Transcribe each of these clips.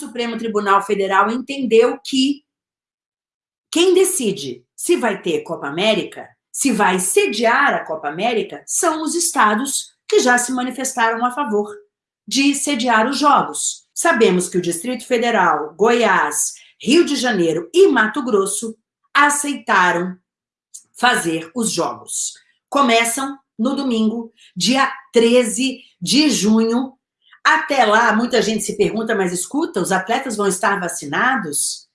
Supremo Tribunal Federal entendeu que quem decide se vai ter Copa América, se vai sediar a Copa América, são os estados que já se manifestaram a favor de sediar os Jogos. Sabemos que o Distrito Federal, Goiás, Rio de Janeiro e Mato Grosso aceitaram fazer os Jogos. Começam no domingo, dia 13 de junho. Até lá, muita gente se pergunta, mas escuta, os atletas vão estar vacinados?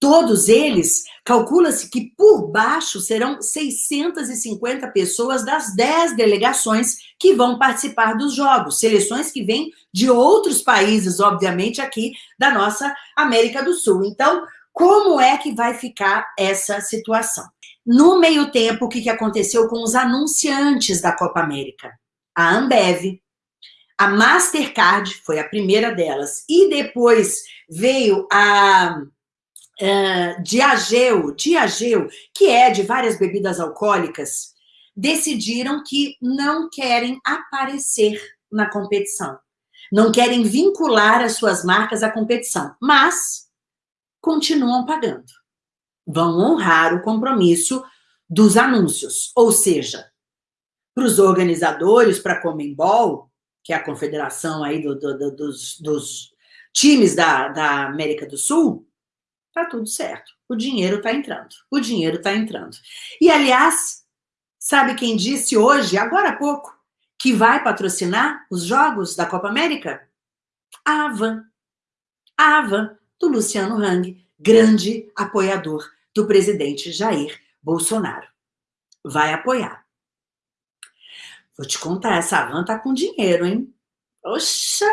Todos eles, calcula-se que por baixo serão 650 pessoas das 10 delegações que vão participar dos Jogos, seleções que vêm de outros países, obviamente, aqui da nossa América do Sul. Então, como é que vai ficar essa situação? No meio tempo, o que aconteceu com os anunciantes da Copa América? A Ambev, a Mastercard, foi a primeira delas, e depois veio a uh, Diageo, Diageo, que é de várias bebidas alcoólicas, decidiram que não querem aparecer na competição. Não querem vincular as suas marcas à competição, mas continuam pagando. Vão honrar o compromisso dos anúncios. Ou seja, para os organizadores, para a Comembol, que é a confederação aí do, do, do, dos, dos, times da, da América do Sul, tá tudo certo. O dinheiro está entrando. O dinheiro está entrando. E, aliás, sabe quem disse hoje, agora há pouco, que vai patrocinar os jogos da Copa América? A Avan. A Avan, do Luciano Hang, grande apoiador do presidente Jair Bolsonaro. Vai apoiar. Vou te contar, essa Avan tá com dinheiro, hein? Poxa!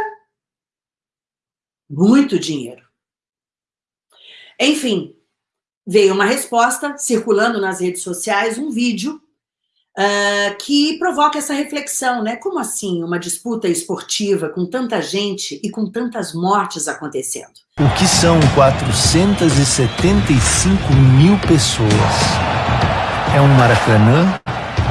Muito dinheiro. Enfim, veio uma resposta circulando nas redes sociais, um vídeo uh, que provoca essa reflexão, né? Como assim uma disputa esportiva com tanta gente e com tantas mortes acontecendo? O que são 475 mil pessoas? É um Maracanã,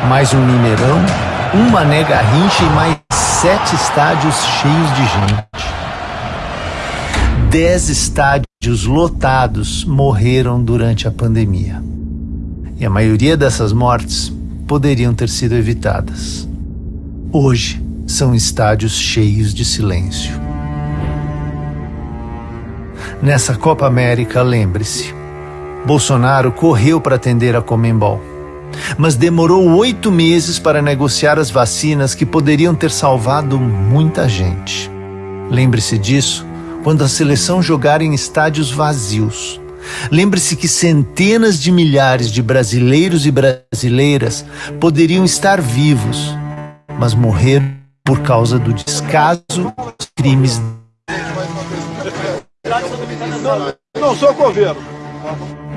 mais um Mineirão, um Mané Garrincha e mais sete estádios cheios de gente. Dez estádios lotados morreram durante a pandemia. E a maioria dessas mortes poderiam ter sido evitadas. Hoje são estádios cheios de silêncio. Nessa Copa América, lembre-se, Bolsonaro correu para atender a Comembol, mas demorou oito meses para negociar as vacinas que poderiam ter salvado muita gente. Lembre-se disso quando a seleção jogar em estádios vazios. Lembre-se que centenas de milhares de brasileiros e brasileiras poderiam estar vivos, mas morrer por causa do descaso dos crimes. Não sou governo.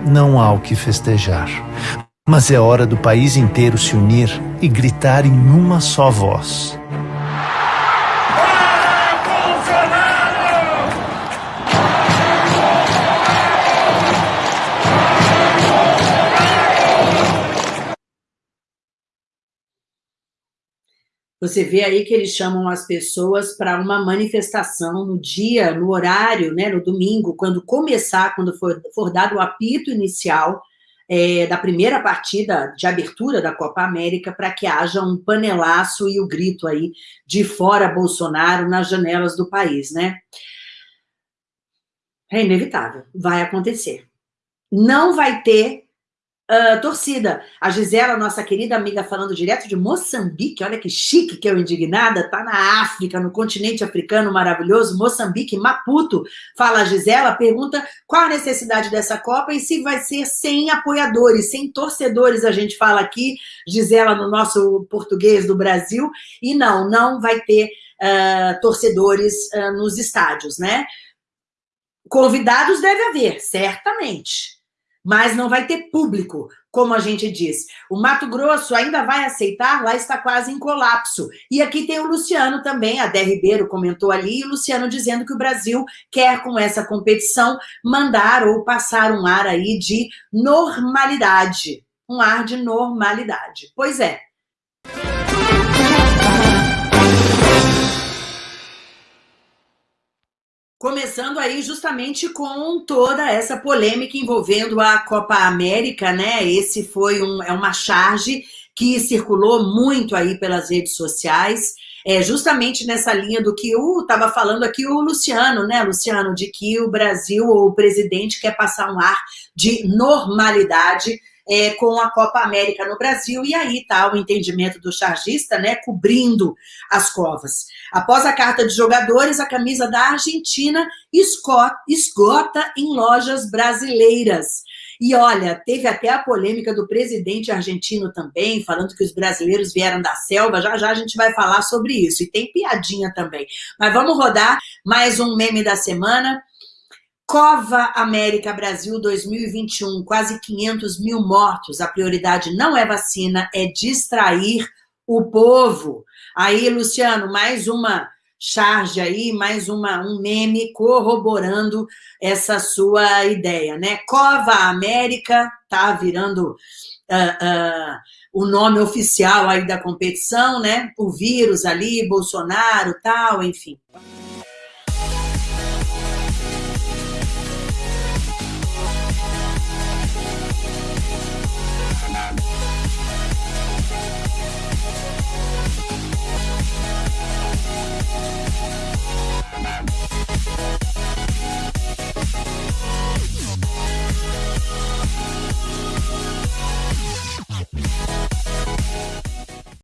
Não há o que festejar, mas é hora do país inteiro se unir e gritar em uma só voz. Você vê aí que eles chamam as pessoas para uma manifestação no dia, no horário, né, no domingo, quando começar, quando for, for dado o apito inicial é, da primeira partida de abertura da Copa América, para que haja um panelaço e o grito aí de fora Bolsonaro nas janelas do país, né? É inevitável, vai acontecer. Não vai ter Uh, torcida, a Gisela, nossa querida amiga, falando direto de Moçambique, olha que chique que eu indignada, tá na África, no continente africano maravilhoso, Moçambique, Maputo, fala a Gisela, pergunta qual a necessidade dessa Copa e se vai ser sem apoiadores, sem torcedores, a gente fala aqui, Gisela, no nosso português do Brasil, e não, não vai ter uh, torcedores uh, nos estádios, né? Convidados deve haver, certamente, mas não vai ter público, como a gente diz. O Mato Grosso ainda vai aceitar, lá está quase em colapso. E aqui tem o Luciano também, a Dé Ribeiro comentou ali, e o Luciano dizendo que o Brasil quer, com essa competição, mandar ou passar um ar aí de normalidade. Um ar de normalidade. Pois é, Começando aí justamente com toda essa polêmica envolvendo a Copa América, né? Esse foi um, é uma charge que circulou muito aí pelas redes sociais, é, justamente nessa linha do que estava falando aqui o Luciano, né, Luciano, de que o Brasil ou o presidente quer passar um ar de normalidade é, com a Copa América no Brasil, e aí está o entendimento do chargista, né, cobrindo as covas. Após a carta de jogadores, a camisa da Argentina esgota em lojas brasileiras. E olha, teve até a polêmica do presidente argentino também, falando que os brasileiros vieram da selva. Já já a gente vai falar sobre isso. E tem piadinha também. Mas vamos rodar mais um meme da semana. Cova América Brasil 2021, quase 500 mil mortos. A prioridade não é vacina, é distrair o povo. Aí, Luciano, mais uma charge aí, mais uma, um meme corroborando essa sua ideia, né? Cova América tá virando uh, uh, o nome oficial aí da competição, né? O vírus ali, Bolsonaro, tal, enfim. We'll be right back.